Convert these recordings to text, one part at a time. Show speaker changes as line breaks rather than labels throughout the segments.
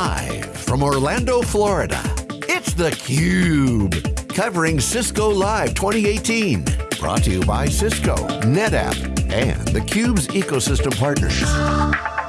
Live from Orlando, Florida, it's theCUBE. Covering Cisco Live 2018. Brought to you by Cisco, NetApp, and theCUBE's ecosystem partners.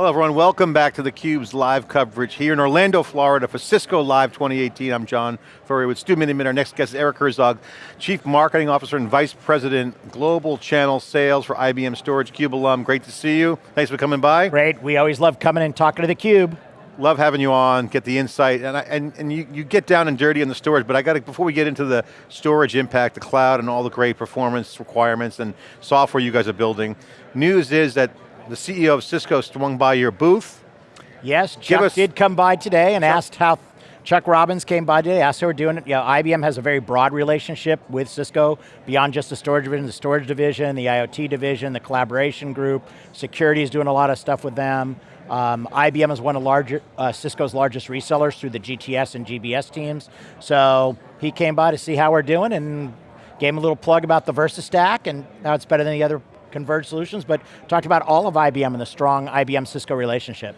Hello everyone, welcome back to theCUBE's live coverage here in Orlando, Florida for Cisco Live 2018. I'm John Furrier with Stu Miniman. Our next guest is Eric Herzog, Chief Marketing Officer and Vice President, Global Channel Sales for IBM Storage, CUBE alum. Great to see you. Thanks for coming by.
Great, we always love coming and talking to theCUBE.
Love having you on, get the insight, and, I, and, and you, you get down and dirty in the storage, but I got to, before we get into the storage impact, the cloud and all the great performance requirements and software you guys are building, news is that the CEO of Cisco swung by your booth.
Yes, Chuck did come by today and Chuck, asked how, Chuck Robbins came by today, asked how we're doing it. Yeah, IBM has a very broad relationship with Cisco, beyond just the storage division, the storage division, the IoT division, the collaboration group, security is doing a lot of stuff with them. Um, IBM is one of larger, uh, Cisco's largest resellers through the GTS and GBS teams. So he came by to see how we're doing and gave him a little plug about the VersaStack and how it's better than the other converged solutions, but talked about all of IBM and the strong IBM-Cisco relationship.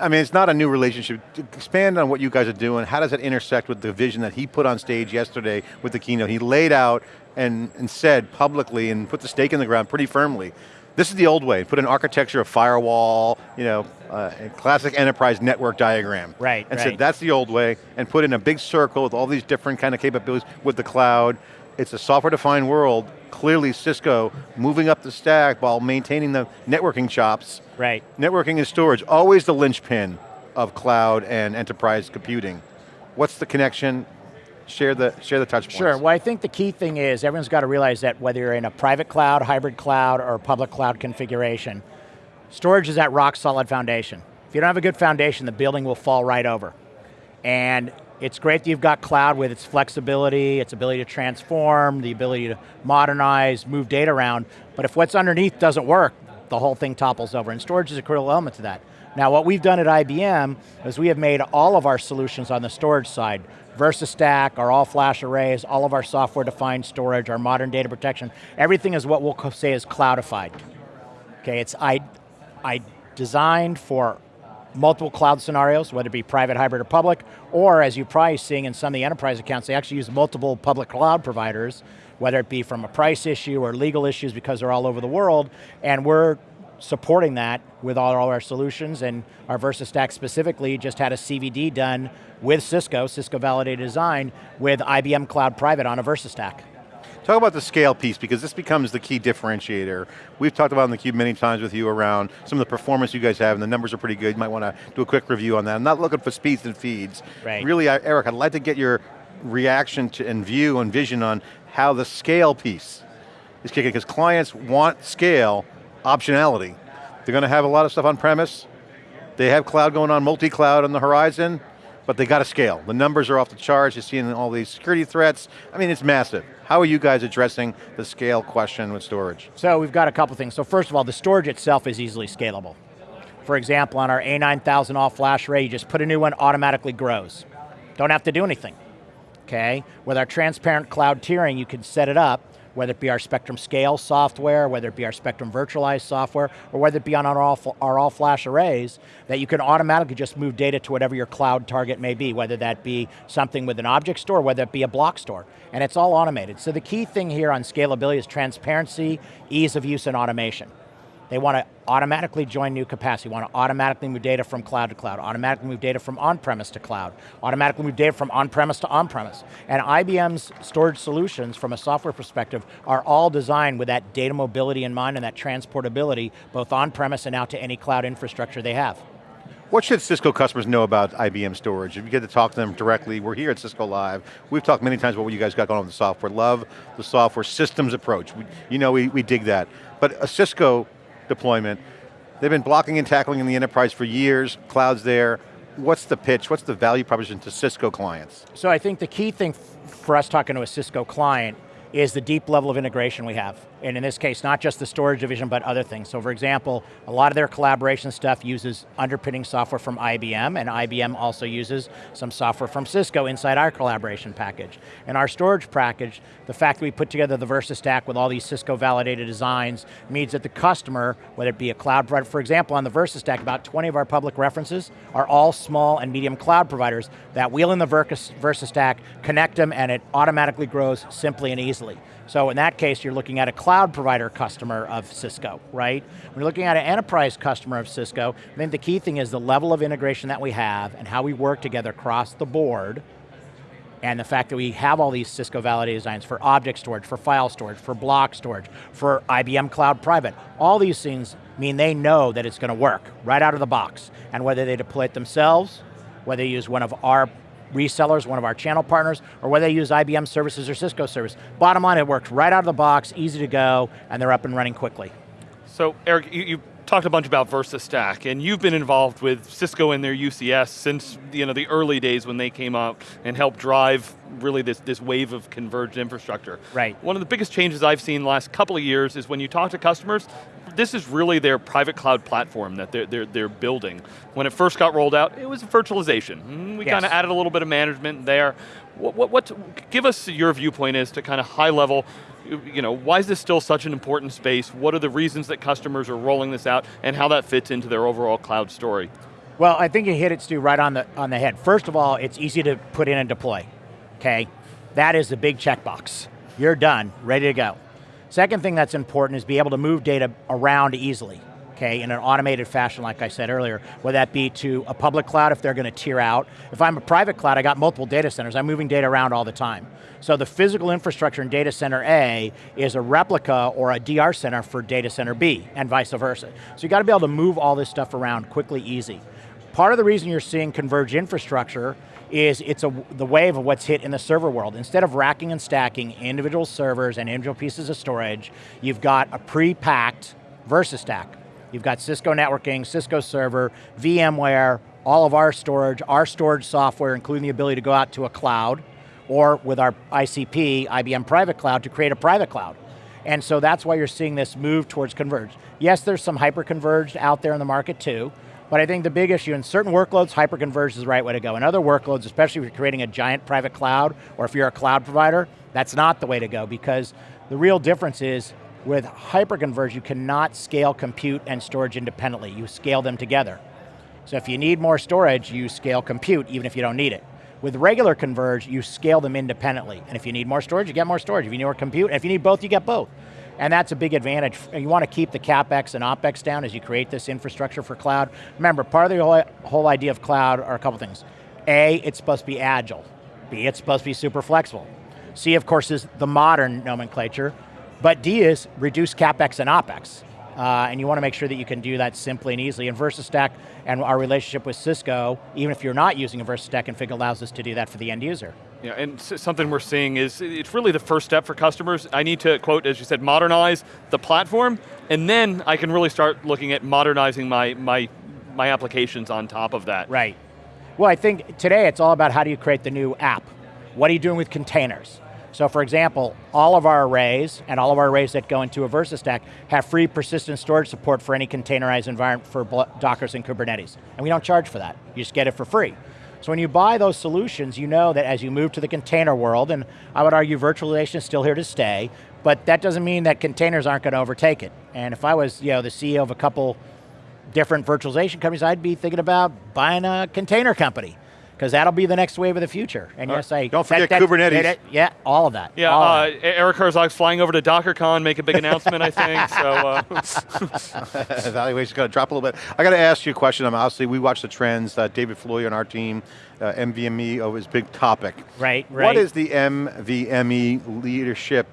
I mean, it's not a new relationship. Expand on what you guys are doing. How does that intersect with the vision that he put on stage yesterday with the keynote? He laid out and, and said publicly and put the stake in the ground pretty firmly. This is the old way. Put an architecture of firewall, you know, uh, classic enterprise network diagram.
Right,
And
right.
said that's the old way, and put in a big circle with all these different kind of capabilities with the cloud. It's a software-defined world. Clearly Cisco moving up the stack while maintaining the networking chops.
Right.
Networking and storage, always the linchpin of cloud and enterprise computing. What's the connection? Share the, share the touch points.
Sure, well I think the key thing is everyone's got to realize that whether you're in a private cloud, hybrid cloud, or public cloud configuration, storage is that rock solid foundation. If you don't have a good foundation, the building will fall right over. And it's great that you've got cloud with its flexibility, its ability to transform, the ability to modernize, move data around, but if what's underneath doesn't work, the whole thing topples over, and storage is a critical element to that. Now what we've done at IBM is we have made all of our solutions on the storage side, VersaStack, our all-flash arrays, all of our software-defined storage, our modern data protection, everything is what we'll say is cloudified. Okay, it's I, I designed for multiple cloud scenarios, whether it be private, hybrid, or public, or as you're probably seeing in some of the enterprise accounts, they actually use multiple public cloud providers, whether it be from a price issue or legal issues because they're all over the world, and we're supporting that with all our solutions, and our VersaStack specifically just had a CVD done with Cisco, Cisco Validated Design, with IBM Cloud Private on a VersaStack.
Talk about the scale piece, because this becomes the key differentiator. We've talked about in theCUBE many times with you around some of the performance you guys have, and the numbers are pretty good. You might want to do a quick review on that. I'm not looking for speeds and feeds.
Right.
Really, Eric, I'd like to get your reaction to, and view and vision on how the scale piece is kicking, because clients want scale, optionality. They're going to have a lot of stuff on premise. They have cloud going on, multi-cloud on the horizon, but they got to scale. The numbers are off the charts, you're seeing all these security threats. I mean, it's massive. How are you guys addressing the scale question with storage?
So we've got a couple things. So first of all, the storage itself is easily scalable. For example, on our A9000 all-flash array, you just put a new one, automatically grows. Don't have to do anything, okay? With our transparent cloud tiering, you can set it up whether it be our Spectrum Scale software, whether it be our Spectrum Virtualized software, or whether it be on our all, our all flash arrays, that you can automatically just move data to whatever your cloud target may be, whether that be something with an object store, whether it be a block store, and it's all automated. So the key thing here on scalability is transparency, ease of use, and automation. They want to automatically join new capacity, want to automatically move data from cloud to cloud, automatically move data from on-premise to cloud, automatically move data from on-premise to on-premise. And IBM's storage solutions, from a software perspective, are all designed with that data mobility in mind and that transportability, both on-premise and out to any cloud infrastructure they have.
What should Cisco customers know about IBM storage? If you get to talk to them directly, we're here at Cisco Live. We've talked many times about what you guys got going on with the software. Love the software systems approach. We, you know, we, we dig that. But a Cisco deployment. They've been blocking and tackling in the enterprise for years, cloud's there. What's the pitch, what's the value proposition to Cisco clients?
So I think the key thing for us talking to a Cisco client is the deep level of integration we have. And in this case, not just the storage division, but other things. So for example, a lot of their collaboration stuff uses underpinning software from IBM, and IBM also uses some software from Cisco inside our collaboration package. And our storage package, the fact that we put together the VersaStack with all these Cisco validated designs means that the customer, whether it be a cloud provider, for example, on the VersaStack, about 20 of our public references are all small and medium cloud providers that wheel in the VersaStack, connect them, and it automatically grows simply and easily. So in that case, you're looking at a cloud provider customer of Cisco, right? When you're looking at an enterprise customer of Cisco, I think the key thing is the level of integration that we have and how we work together across the board and the fact that we have all these Cisco validated designs for object storage, for file storage, for block storage, for IBM Cloud Private, all these things mean they know that it's going to work right out of the box. And whether they deploy it themselves, whether they use one of our resellers, one of our channel partners, or whether they use IBM services or Cisco service. Bottom line, it works right out of the box, easy to go, and they're up and running quickly.
So Eric, you, you talked a bunch about VersaStack, and you've been involved with Cisco and their UCS since you know, the early days when they came out and helped drive really this, this wave of converged infrastructure.
Right.
One of the biggest changes I've seen the last couple of years is when you talk to customers, this is really their private cloud platform that they're, they're, they're building. When it first got rolled out, it was virtualization. Mm, we yes. kind of added a little bit of management there. What, what, what, give us your viewpoint as to kind of high level, you know, why is this still such an important space? What are the reasons that customers are rolling this out and how that fits into their overall cloud story?
Well, I think you hit it, Stu, right on the, on the head. First of all, it's easy to put in and deploy, okay? That is the big checkbox. You're done, ready to go. Second thing that's important is be able to move data around easily, okay, in an automated fashion like I said earlier, whether that be to a public cloud if they're going to tier out. If I'm a private cloud, I got multiple data centers, I'm moving data around all the time. So the physical infrastructure in data center A is a replica or a DR center for data center B, and vice versa. So you got to be able to move all this stuff around quickly, easy. Part of the reason you're seeing converged infrastructure is it's a, the wave of what's hit in the server world. Instead of racking and stacking individual servers and individual pieces of storage, you've got a pre-packed VersaStack. You've got Cisco networking, Cisco server, VMware, all of our storage, our storage software, including the ability to go out to a cloud, or with our ICP, IBM Private Cloud, to create a private cloud. And so that's why you're seeing this move towards converged. Yes, there's some hyper-converged out there in the market too, but I think the big issue in certain workloads, hyperconverged is the right way to go. In other workloads, especially if you're creating a giant private cloud, or if you're a cloud provider, that's not the way to go because the real difference is with hyperconverged, you cannot scale compute and storage independently. You scale them together. So if you need more storage, you scale compute even if you don't need it. With regular converge, you scale them independently. And if you need more storage, you get more storage. If you need more compute, if you need both, you get both. And that's a big advantage. You want to keep the CapEx and OpEx down as you create this infrastructure for cloud. Remember, part of the whole, idea of cloud are a couple things. A, it's supposed to be agile. B, it's supposed to be super flexible. C, of course, is the modern nomenclature. But D is reduce CapEx and OpEx. Uh, and you want to make sure that you can do that simply and easily. And VersaStack and our relationship with Cisco, even if you're not using a VersaStack config, allows us to do that for the end user.
Yeah, and something we're seeing is, it's really the first step for customers. I need to, quote, as you said, modernize the platform, and then I can really start looking at modernizing my, my, my applications on top of that.
Right. Well, I think today it's all about how do you create the new app? What are you doing with containers? So for example, all of our arrays, and all of our arrays that go into a VersaStack, have free persistent storage support for any containerized environment for Dockers and Kubernetes. And we don't charge for that, you just get it for free. So when you buy those solutions, you know that as you move to the container world, and I would argue virtualization is still here to stay, but that doesn't mean that containers aren't going to overtake it. And if I was you know, the CEO of a couple different virtualization companies, I'd be thinking about buying a container company because that'll be the next wave of the future. And yes, I
don't forget that, Kubernetes. That,
yeah, all of that.
Yeah,
uh,
of that. Eric Herzog's flying over to DockerCon, make a big announcement, I think. So uh.
evaluation's going to drop a little bit. I got to ask you a question. I'm obviously we watch the trends. Uh, David Floyer on our team, uh, NVMe oh, is big topic.
Right, right.
What is the NVMe leadership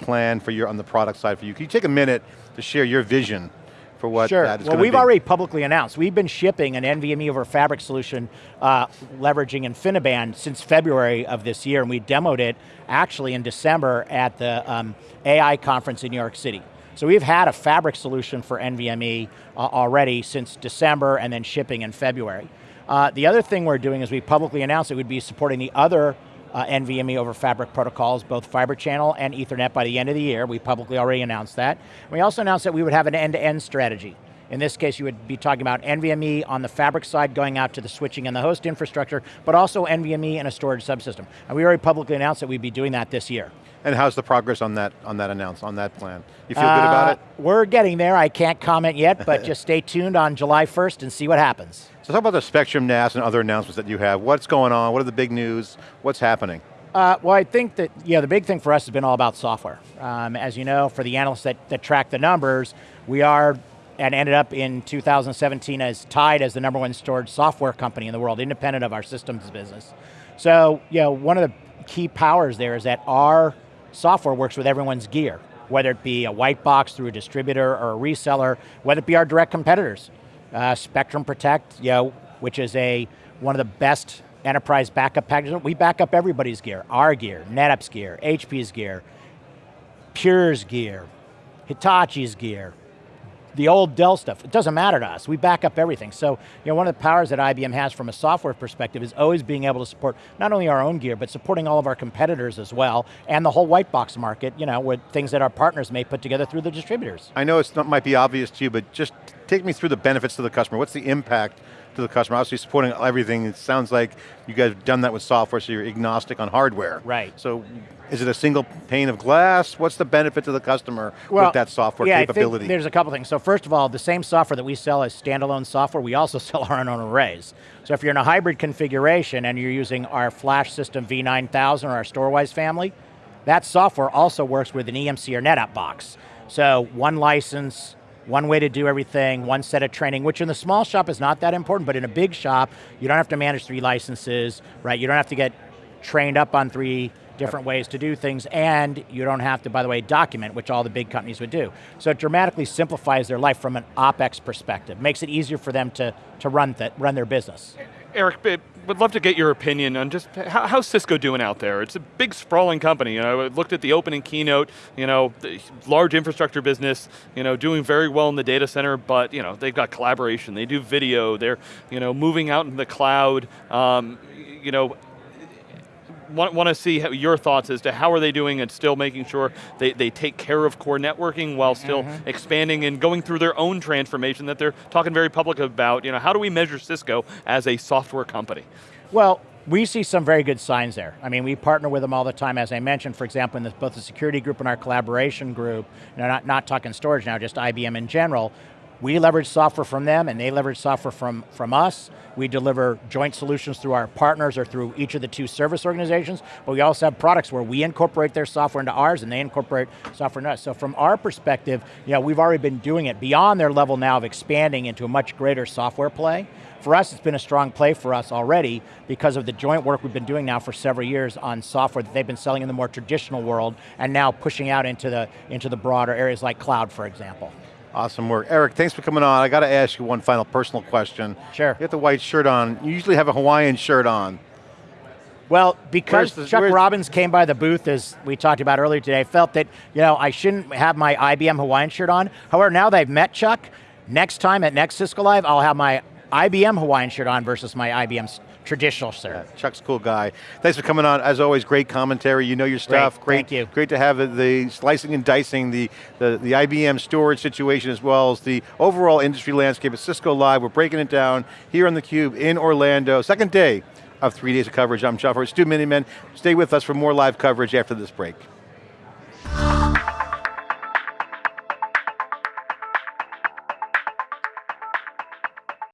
plan for your on the product side for you? Can you take a minute to share your vision for what
sure.
that is
Well, we've be. already publicly announced. We've been shipping an NVMe over Fabric solution uh, leveraging InfiniBand since February of this year, and we demoed it actually in December at the um, AI conference in New York City. So we've had a Fabric solution for NVMe uh, already since December and then shipping in February. Uh, the other thing we're doing is we publicly announced it would be supporting the other uh, NVMe over fabric protocols, both fiber channel and ethernet by the end of the year. We publicly already announced that. We also announced that we would have an end-to-end -end strategy. In this case, you would be talking about NVMe on the fabric side going out to the switching and the host infrastructure, but also NVMe in a storage subsystem. And we already publicly announced that we'd be doing that this year.
And how's the progress on that on that announce on that plan? You feel uh, good about it?
Uh, we're getting there. I can't comment yet, but just stay tuned on July 1st and see what happens.
So talk about the Spectrum NAS and other announcements that you have. What's going on? What are the big news? What's happening?
Uh, well, I think that yeah, the big thing for us has been all about software. Um, as you know, for the analysts that, that track the numbers, we are and ended up in 2017 as tied as the number one storage software company in the world, independent of our systems business. So, you know, one of the key powers there is that our software works with everyone's gear, whether it be a white box through a distributor or a reseller, whether it be our direct competitors. Uh, Spectrum Protect, you know, which is a one of the best enterprise backup packages. We back up everybody's gear, our gear, NetApp's gear, HP's gear, Pure's gear, Hitachi's gear, the old Dell stuff, it doesn't matter to us. We back up everything. So, you know, one of the powers that IBM has from a software perspective is always being able to support not only our own gear, but supporting all of our competitors as well, and the whole white box market, you know, with things that our partners may put together through the distributors.
I know it might be obvious to you, but just take me through the benefits to the customer. What's the impact to the customer? Obviously supporting everything, it sounds like you guys have done that with software, so you're agnostic on hardware.
Right.
So is it a single pane of glass? What's the benefit to the customer with that software
yeah,
capability?
there's a couple things. So first of all, the same software that we sell as standalone software, we also sell our own arrays. So if you're in a hybrid configuration and you're using our FlashSystem V9000 or our Storwize family, that software also works with an EMC or NetApp box. So one license, one way to do everything, one set of training, which in the small shop is not that important, but in a big shop, you don't have to manage three licenses, right? You don't have to get trained up on three different ways to do things, and you don't have to, by the way, document, which all the big companies would do. So it dramatically simplifies their life from an OpEx perspective, makes it easier for them to, to run, th run their business.
Eric, would love to get your opinion on just how, how's Cisco doing out there? It's a big sprawling company. You know, I looked at the opening keynote, you know, large infrastructure business, you know, doing very well in the data center, but you know, they've got collaboration, they do video, they're you know, moving out in the cloud. Um, you know, want, want to see how, your thoughts as to how are they doing and still making sure they, they take care of core networking while still mm -hmm. expanding and going through their own transformation that they're talking very public about. You know, how do we measure Cisco as a software company?
Well, we see some very good signs there. I mean, we partner with them all the time, as I mentioned, for example, in the, both the security group and our collaboration group, you know, not, not talking storage now, just IBM in general, we leverage software from them and they leverage software from, from us. We deliver joint solutions through our partners or through each of the two service organizations, but we also have products where we incorporate their software into ours and they incorporate software into us. So from our perspective, you know, we've already been doing it beyond their level now of expanding into a much greater software play. For us, it's been a strong play for us already because of the joint work we've been doing now for several years on software that they've been selling in the more traditional world and now pushing out into the, into the broader areas like cloud, for example.
Awesome work. Eric, thanks for coming on. I got to ask you one final personal question.
Sure.
You have the white shirt on. You usually have a Hawaiian shirt on.
Well, because the, Chuck Robbins came by the booth, as we talked about earlier today, felt that you know I shouldn't have my IBM Hawaiian shirt on. However, now that I've met Chuck, next time at next Cisco Live, I'll have my IBM Hawaiian shirt on versus my IBM traditional shirt.
Yeah, Chuck's a cool guy. Thanks for coming on. As always, great commentary. You know your stuff.
Great, great thank you.
Great to have the slicing and dicing, the, the, the IBM storage situation as well as the overall industry landscape at Cisco Live. We're breaking it down here on theCUBE in Orlando. Second day of three days of coverage. I'm John Furrier, Stu Miniman. Stay with us for more live coverage after this break.